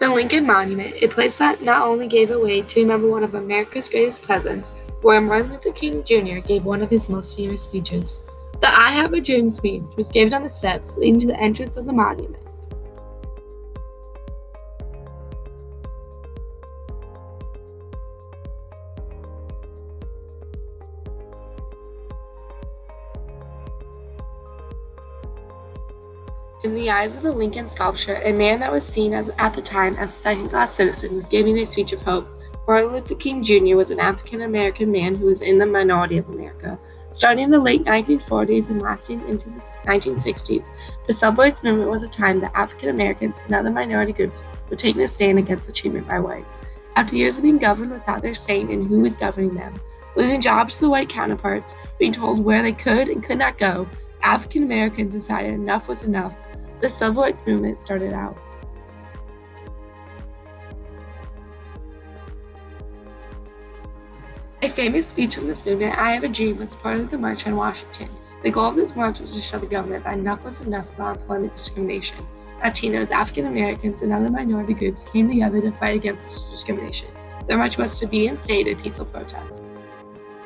The Lincoln Monument, a place that not only gave a way to remember one of America's greatest presidents, where Martin Luther King Jr. gave one of his most famous speeches. The I Have a Dream speech was given on the steps leading to the entrance of the monument. In the eyes of the Lincoln sculpture, a man that was seen as at the time as a second-class citizen was giving a speech of hope. Martin Luther King Jr. was an African American man who was in the minority of America. Starting in the late 1940s and lasting into the 1960s, the civil rights movement was a time that African Americans and other minority groups were taking a stand against the treatment by whites. After years of being governed without their say in who was governing them, losing jobs to the white counterparts, being told where they could and could not go, African Americans decided enough was enough the civil rights movement started out. A famous speech from this movement, I Have a Dream, was part of the March on Washington. The goal of this march was to show the government that enough was enough about employment discrimination. Latinos, African Americans, and other minority groups came together to fight against this discrimination. The march was to be and stayed a peaceful protest.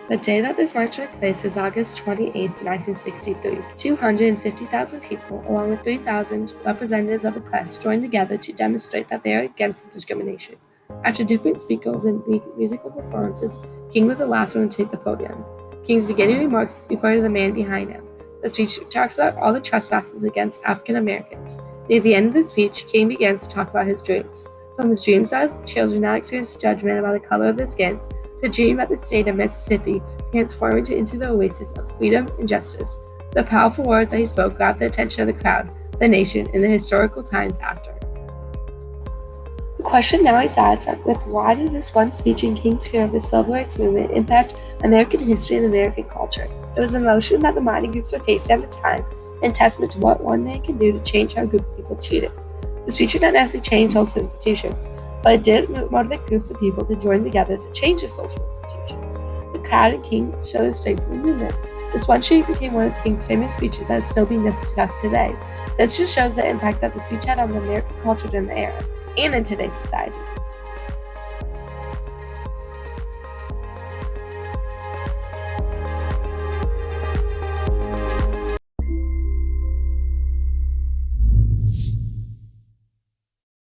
The day that this march took place is August 28, 1963. 250,000 people, along with 3,000 representatives of the press, joined together to demonstrate that they are against the discrimination. After different speakers and musical performances, King was the last one to take the podium. King's beginning remarks refer to the man behind him. The speech talks about all the trespasses against African Americans. Near the end of the speech, King begins to talk about his dreams. From his dreams as children not experience judgment about the color of their skins, the dream of the state of Mississippi transformed into the oasis of freedom and justice. The powerful words that he spoke grabbed the attention of the crowd, the nation, and the historical times after. The question now resides with why did this one speech in King's Square of the Civil Rights Movement impact American history and American culture? It was an emotion that the mining groups were facing at the time and testament to what one man can do to change how a group of people treated. The speech did not necessarily change social institutions, but it did motivate groups of people to join together to change the social institutions. The crowd and King showed their strength in the movement. This one street became one of King's famous speeches that is still being discussed today. This just shows the impact that the speech had on the American culture during the era and in today's society.